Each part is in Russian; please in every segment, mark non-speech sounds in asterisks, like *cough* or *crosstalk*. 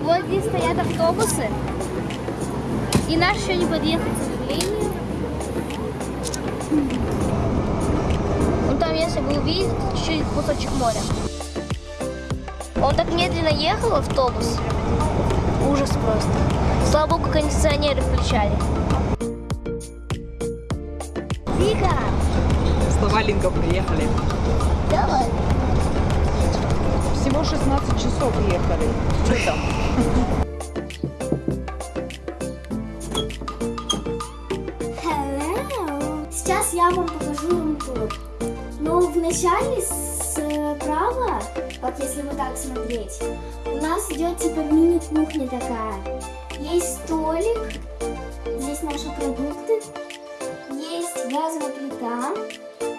Вот здесь стоят автобусы. И наш еще не подъехал, к сожалению. Ну там, если вы увидите, чуть-чуть кусочек моря. Он так медленно ехал, автобус. Ужас просто. Слава богу, кондиционеры включали. Вика, Слова Линга приехали. давай. Всего 16 часов ехали. Что там? Сейчас я вам покажу рум-тур. Но вначале справа, вот если вот так смотреть, у нас идет типа мини-кухня такая. Есть столик, здесь наши продукты, есть газовая плита,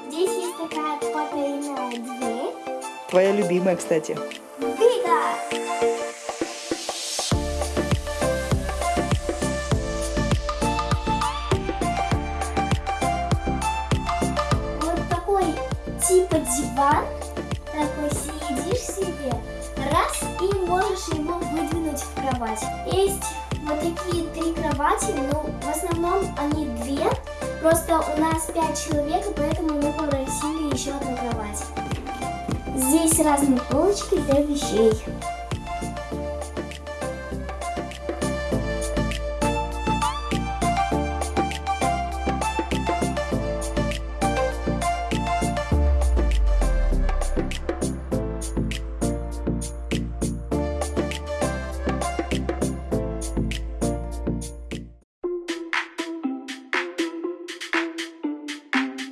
здесь есть такая потайная дверь. Твоя любимая, кстати. Вот такой типа диван, такой сидишь себе, раз и можешь его выдвинуть в кровать. Есть вот такие три кровати, но в основном они две, просто у нас пять человек, и поэтому мы попросили еще одну кровать. Здесь разные полочки для вещей.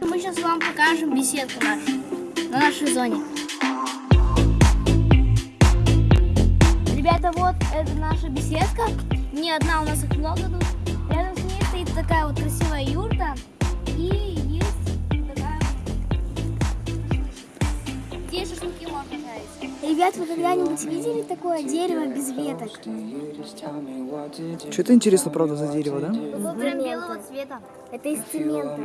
Мы сейчас вам покажем беседку нашу на нашей зоне. Ребята, вот это наша беседка. Не одна, у нас их много тут. Рядом с ней стоит такая вот красивая юрта. И есть такая вот... Здесь шашлыки можно жарить. Ребят, вы когда-нибудь видели такое дерево без веток? Что это интересно, правда, за дерево, да? Вот прям белого цвета. Это из цемента.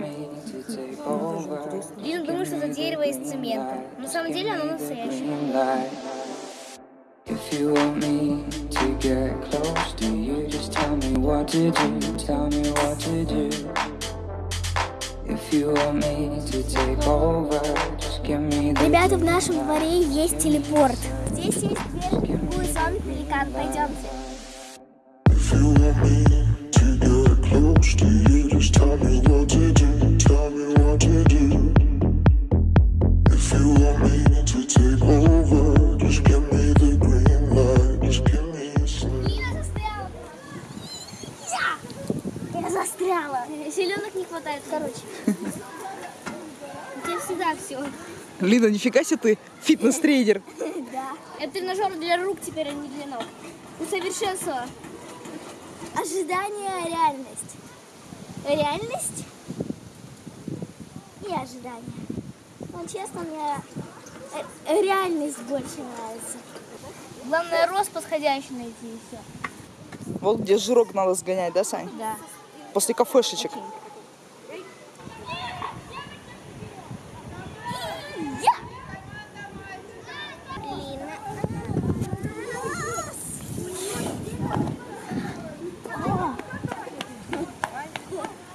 Лина думает, что это дерево из цемента. На самом деле оно настоящее. If you want me to get close to you, just tell me what to do. Tell me what to do. If you want me to take over, just give me the Ребята, в нашем дворе есть телепорт. Здесь есть дверь в другую зону пеликан. Пойдемте. If you want me to get close to you, just tell me what to do. Короче. У тебя всегда все. Лина, нифига себе ты фитнес-тренер. *laughs* Это тренажер для рук теперь, а не для ног. Усовершенствовала. Ожидание, реальность. Реальность и ожидание. Ну, честно, мне э, реальность больше нравится. Главное, рост подходящий найти и все. Вот где жирок надо сгонять, да, Сань? Да. После кафешечек.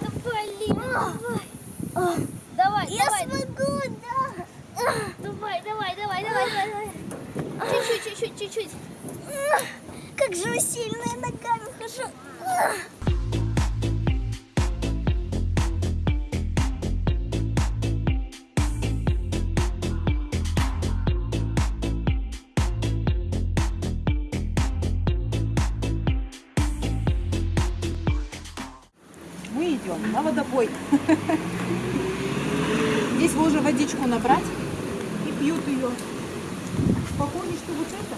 Давай, Лина, давай. Давай, Я давай. смогу, да. Давай, давай, давай, давай, давай. Чуть-чуть, чуть-чуть, чуть-чуть. Как же вы сильно я ногами хожу. Мы идем на водопой. *laughs* Здесь можно водичку набрать и пьют ее. Похоже, что вот это.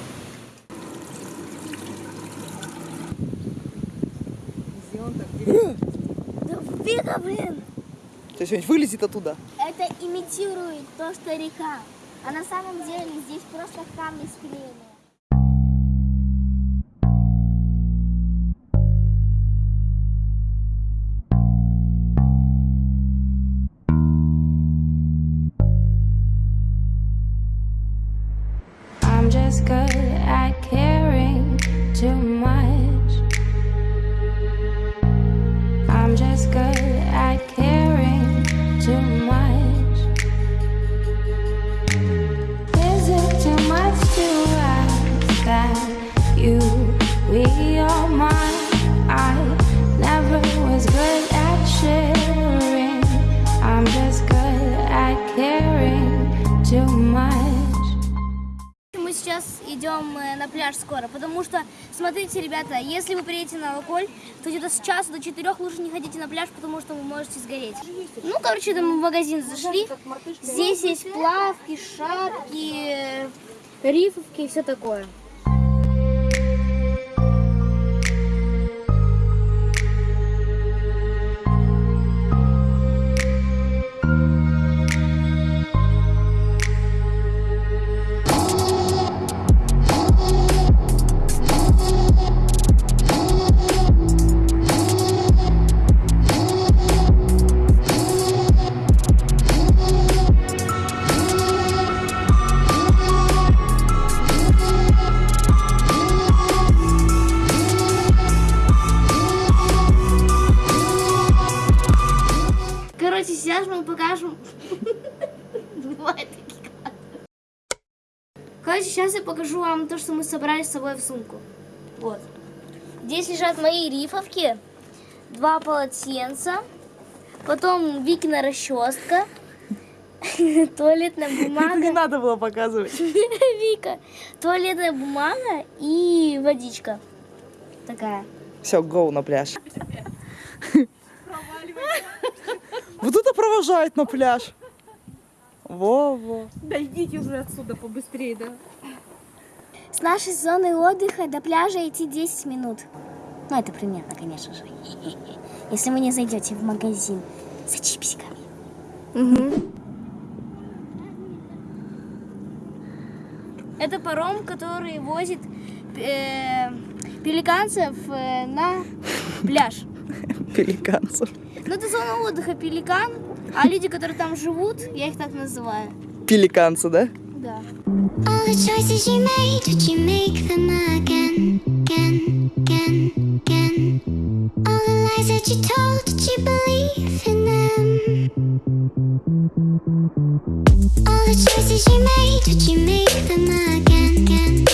Так. Да Вика, блин. Есть он вылезет оттуда. Это имитирует то, что река. А на самом деле здесь просто камни склеены. Сейчас идем на пляж скоро, потому что, смотрите, ребята, если вы приедете на Алаколь, то где-то с часа до четырех лучше не ходите на пляж, потому что вы можете сгореть. Ну, короче, там в магазин зашли. Здесь есть плавки, шапки, рифовки и все такое. Такие кадры. Короче, сейчас я покажу вам то, что мы собрали с собой в сумку. Вот. Здесь лежат мои рифовки, два полотенца, потом Викина расческа, *laughs* туалетная *laughs* Не бумага, надо было показывать. *laughs* Вика, туалетная бумага и водичка. Такая. Все, гоу на пляж. Вот это провожает на пляж. Во-во. Да идите уже отсюда побыстрее, да. С нашей зоны отдыха до пляжа идти 10 минут. Ну, это примерно, конечно же. *laughs* Если вы не зайдете в магазин за чипсиками. Это паром, который возит э, пеликанцев э, на пляж. Пеликанцев. Ну, это зона отдыха Пеликан, а люди, которые там живут, я их так называю. Пеликанцы, да? Да. All the choices you made, would you make them again, again, again, again? All the lies that you told, did you believe in them? All the choices you made, would you make them again, again, again,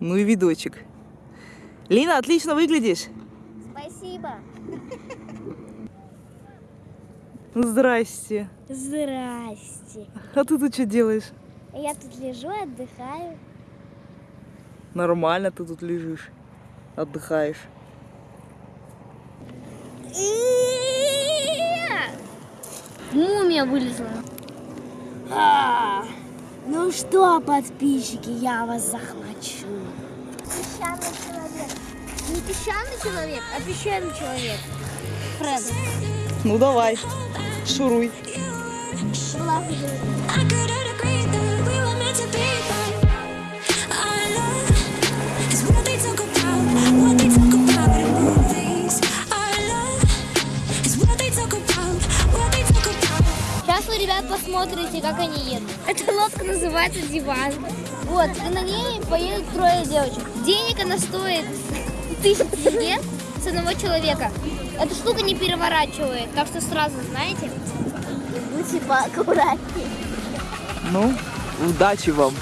Ну и видочек. Лина, отлично выглядишь. Спасибо. Здрасте. Здрасте. А ты тут что делаешь? Я тут лежу, отдыхаю. Нормально ты тут лежишь. Отдыхаешь. Мумия вылезла. Ну что, подписчики, я вас захвачу. Песчаный человек. Не песчаный человек, а песчаный человек. Фред. Ну давай, шуруй. Сейчас вы, ребят, посмотрите, как они едут. Эта лодка называется диван. Вот, и на ней поедут трое девочек. Денег она стоит тысячу лет с одного человека. Эта штука не переворачивает, так что сразу знаете. Будьте поаккуратнее. Ну, удачи вам.